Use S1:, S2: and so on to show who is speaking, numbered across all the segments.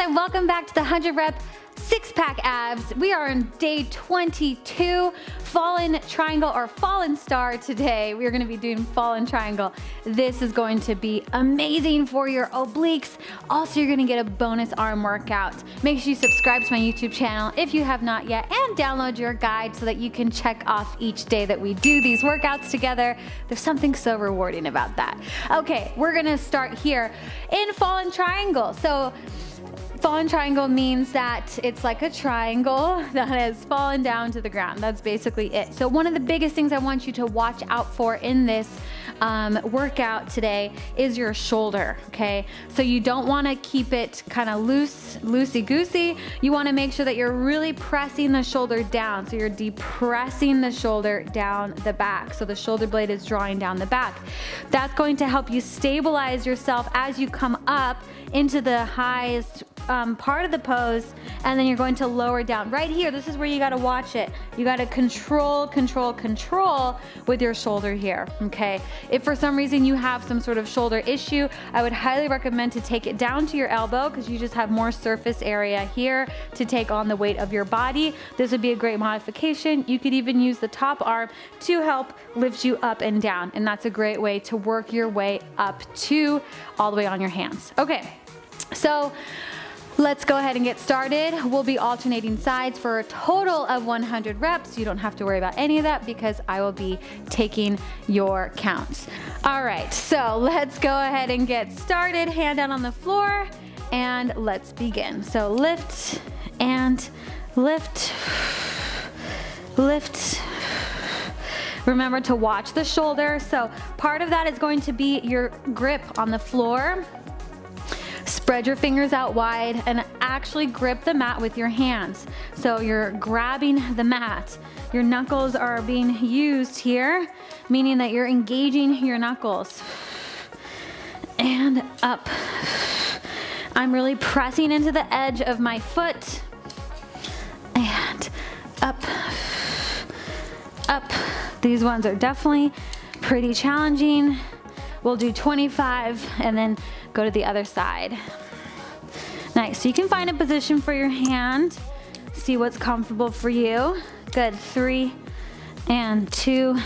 S1: and welcome back to the 100 rep six pack abs. We are on day 22, fallen triangle or fallen star today. We're gonna be doing fallen triangle. This is going to be amazing for your obliques. Also, you're gonna get a bonus arm workout. Make sure you subscribe to my YouTube channel if you have not yet and download your guide so that you can check off each day that we do these workouts together. There's something so rewarding about that. Okay, we're gonna start here in fallen triangle. So Fallen triangle means that it's like a triangle that has fallen down to the ground. That's basically it. So one of the biggest things I want you to watch out for in this um, workout today is your shoulder, okay? So you don't wanna keep it kind of loose, loosey-goosey. You wanna make sure that you're really pressing the shoulder down. So you're depressing the shoulder down the back. So the shoulder blade is drawing down the back. That's going to help you stabilize yourself as you come up into the highest um, part of the pose and then you're going to lower down. Right here, this is where you gotta watch it. You gotta control, control, control with your shoulder here, okay? If for some reason you have some sort of shoulder issue, I would highly recommend to take it down to your elbow because you just have more surface area here to take on the weight of your body. This would be a great modification. You could even use the top arm to help lift you up and down. And that's a great way to work your way up to all the way on your hands. Okay, so Let's go ahead and get started. We'll be alternating sides for a total of 100 reps. You don't have to worry about any of that because I will be taking your counts. All right, so let's go ahead and get started. Hand down on the floor and let's begin. So lift and lift, lift, Remember to watch the shoulder. So part of that is going to be your grip on the floor Spread your fingers out wide and actually grip the mat with your hands. So you're grabbing the mat. Your knuckles are being used here, meaning that you're engaging your knuckles. And up. I'm really pressing into the edge of my foot. And up, up. These ones are definitely pretty challenging. We'll do 25 and then go to the other side. Nice, so you can find a position for your hand, see what's comfortable for you. Good, three and two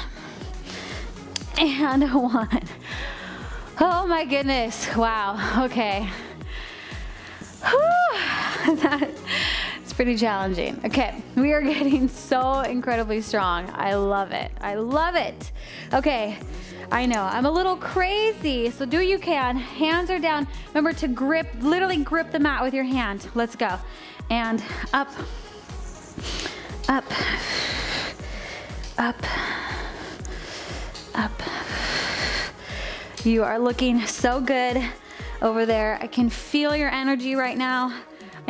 S1: and one. Oh my goodness, wow, okay. Pretty challenging. Okay, we are getting so incredibly strong. I love it, I love it. Okay, I know, I'm a little crazy, so do you can. Hands are down. Remember to grip, literally grip the mat with your hand. Let's go. And up, up, up, up. You are looking so good over there. I can feel your energy right now.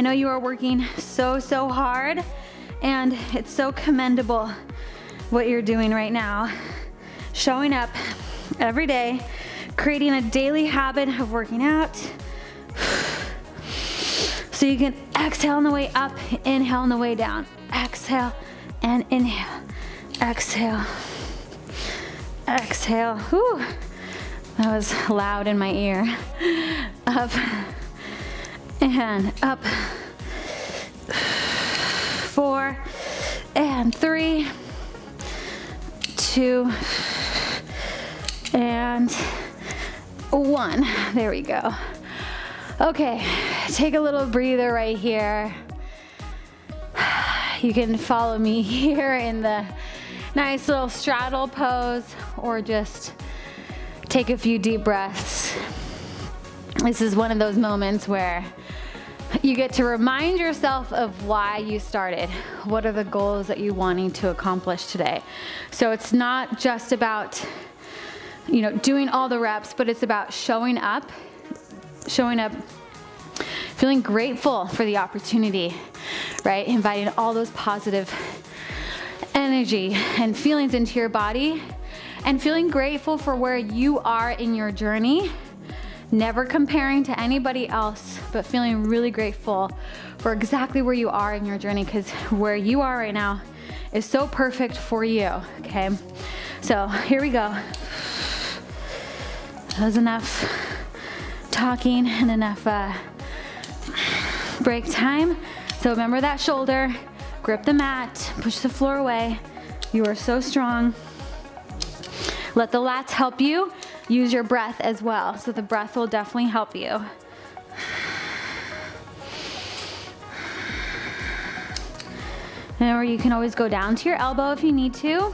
S1: I know you are working so, so hard and it's so commendable what you're doing right now. Showing up every day, creating a daily habit of working out. So you can exhale on the way up, inhale on the way down. Exhale and inhale. Exhale. Exhale. Whew. That was loud in my ear. Up and up. Four and three, two, and one. There we go. Okay, take a little breather right here. You can follow me here in the nice little straddle pose or just take a few deep breaths. This is one of those moments where you get to remind yourself of why you started. What are the goals that you're wanting to accomplish today? So it's not just about you know, doing all the reps, but it's about showing up, showing up, feeling grateful for the opportunity, right? Inviting all those positive energy and feelings into your body and feeling grateful for where you are in your journey. Never comparing to anybody else, but feeling really grateful for exactly where you are in your journey because where you are right now is so perfect for you, okay? So here we go. That was enough talking and enough uh, break time. So remember that shoulder, grip the mat, push the floor away. You are so strong. Let the lats help you. Use your breath as well. So the breath will definitely help you. And Or you can always go down to your elbow if you need to.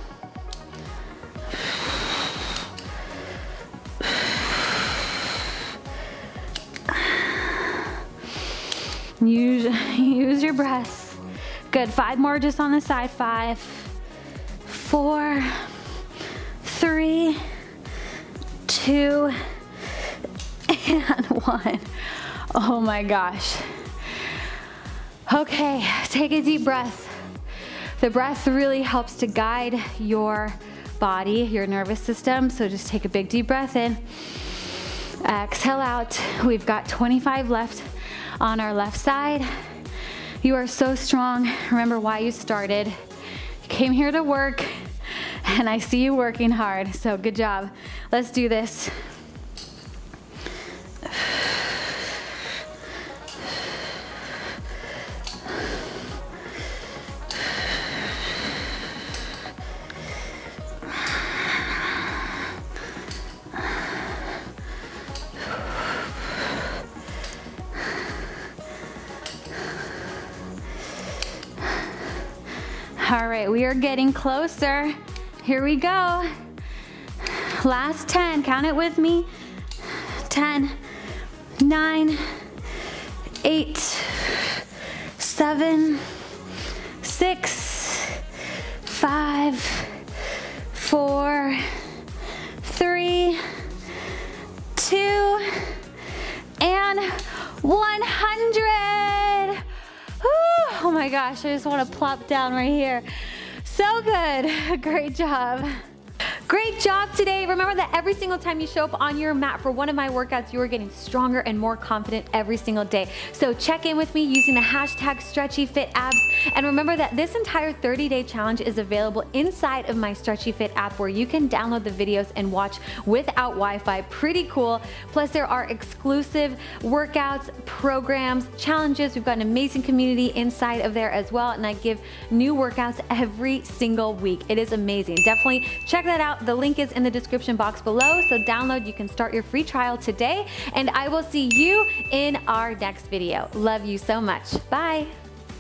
S1: Use, use your breath. Good, five more just on the side. Five, four, three, two, and one. Oh my gosh. Okay, take a deep breath. The breath really helps to guide your body, your nervous system. So just take a big deep breath in. Exhale out. We've got 25 left on our left side. You are so strong. Remember why you started. You came here to work and I see you working hard. So good job. Let's do this. All right, we are getting closer. Here we go. Last 10, count it with me. 10, 9, 8, 7, 6, 5, 4, 3, 2, and 100. Oh my gosh, I just wanna plop down right here. So good, great job. Great job today. Remember that every single time you show up on your mat for one of my workouts, you are getting stronger and more confident every single day. So check in with me using the hashtag StretchyFitAbs. And remember that this entire 30-day challenge is available inside of my Stretchy Fit app where you can download the videos and watch without Wi-Fi. Pretty cool. Plus there are exclusive workouts, programs, challenges. We've got an amazing community inside of there as well. And I give new workouts every single week. It is amazing. Definitely check that the link is in the description box below, so download, you can start your free trial today, and I will see you in our next video. Love you so much. Bye.